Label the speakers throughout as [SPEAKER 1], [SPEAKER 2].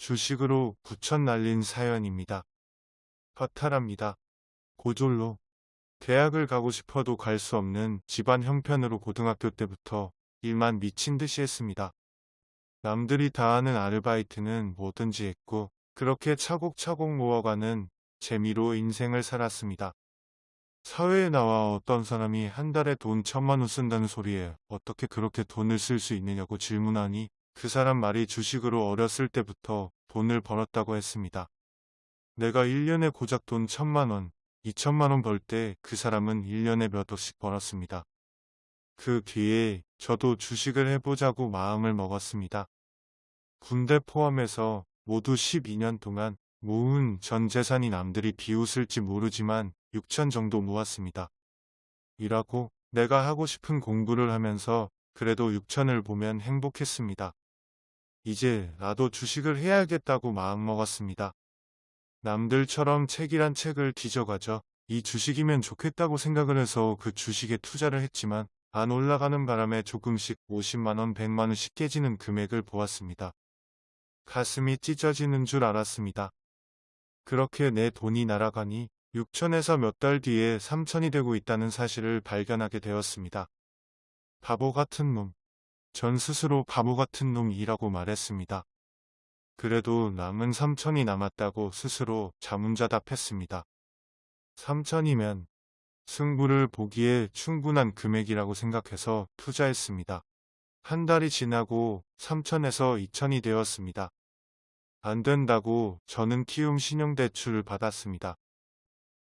[SPEAKER 1] 주식으로 부천 날린 사연입니다. 허탈합니다. 고졸로 대학을 가고 싶어도 갈 수 없는 집안 형편으로 고등학교 때부터 일만 미친 듯이 했습니다. 남들이 다 하는 아르바이트는 뭐든지 했고 그렇게 차곡차곡 모아가는 재미로 인생을 살았습니다. 사회에 나와 어떤 사람이 한 달에 돈 천만 원 쓴다는 소리에 어떻게 그렇게 돈을 쓸 수 있느냐고 질문하니 그 사람 말이 주식으로 어렸을 때부터 돈을 벌었다고 했습니다. 내가 1년에 고작 돈 천만 원, 2천만 원 벌 때 그 사람은 1년에 몇 억씩 벌었습니다. 그 뒤에 저도 주식을 해보자고 마음을 먹었습니다. 군대 포함해서 모두 12년 동안 모은 전 재산이 남들이 비웃을지 모르지만 6천 정도 모았습니다. 일하고 내가 하고 싶은 공부를 하면서 그래도 6천을 보면 행복했습니다. 이제 나도 주식을 해야겠다고 마음먹었습니다. 남들처럼 책이란 책을 뒤져가죠. 이 주식이면 좋겠다고 생각을 해서 그 주식에 투자를 했지만 안 올라가는 바람에 조금씩 50만원, 100만원씩 깨지는 금액을 보았습니다. 가슴이 찢어지는 줄 알았습니다. 그렇게 내 돈이 날아가니 6천에서 몇 달 뒤에 3천이 되고 있다는 사실을 발견하게 되었습니다. 바보 같은 놈. 전 스스로 바보 같은 놈이라고 말했습니다. 그래도 남은 3천이 남았다고 스스로 자문자답했습니다. 3천이면 승부를 보기에 충분한 금액이라고 생각해서 투자했습니다. 한 달이 지나고 3천에서 2천이 되었습니다. 안 된다고 저는 키움 신용대출을 받았습니다.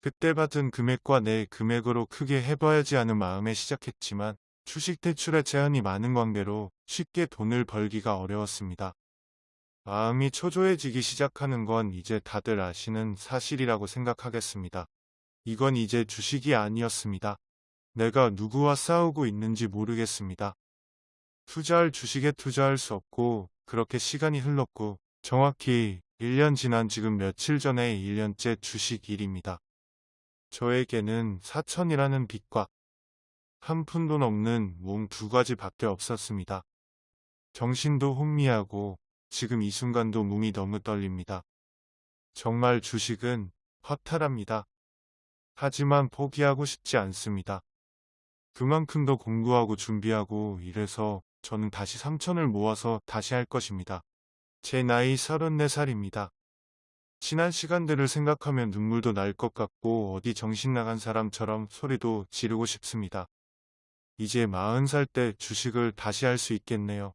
[SPEAKER 1] 그때 받은 금액과 내 금액으로 크게 해봐야지 하는 마음에 시작했지만 주식 대출의 제한이 많은 관계로 쉽게 돈을 벌기가 어려웠습니다. 마음이 초조해지기 시작하는 건 이제 다들 아시는 사실이라고 생각하겠습니다. 이건 이제 주식이 아니었습니다. 내가 누구와 싸우고 있는지 모르겠습니다. 투자할 주식에 투자할 수 없고 그렇게 시간이 흘렀고 정확히 1년 지난 지금 며칠 전에 1년째 주식 일입니다. 저에게는 사천이라는 빚과 한 푼도 넘는 몸 두 가지밖에 없었습니다. 정신도 혼미하고 지금 이 순간도 몸이 너무 떨립니다. 정말 주식은 허탈합니다. 하지만 포기하고 싶지 않습니다. 그만큼 더 공부하고 준비하고 이래서 저는 다시 3천을 모아서 다시 할 것입니다. 제 나이 34살입니다. 지난 시간들을 생각하면 눈물도 날 것 같고 어디 정신 나간 사람처럼 소리도 지르고 싶습니다. 이제 40살 때 주식을 다시 할 수 있겠네요.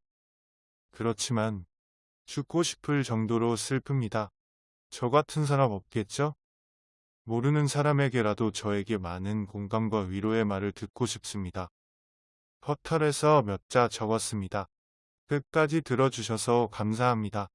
[SPEAKER 1] 그렇지만 죽고 싶을 정도로 슬픕니다. 저 같은 사람 없겠죠? 모르는 사람에게라도 저에게 많은 공감과 위로의 말을 듣고 싶습니다. 퍼털에서 몇 자 적었습니다. 끝까지 들어주셔서 감사합니다.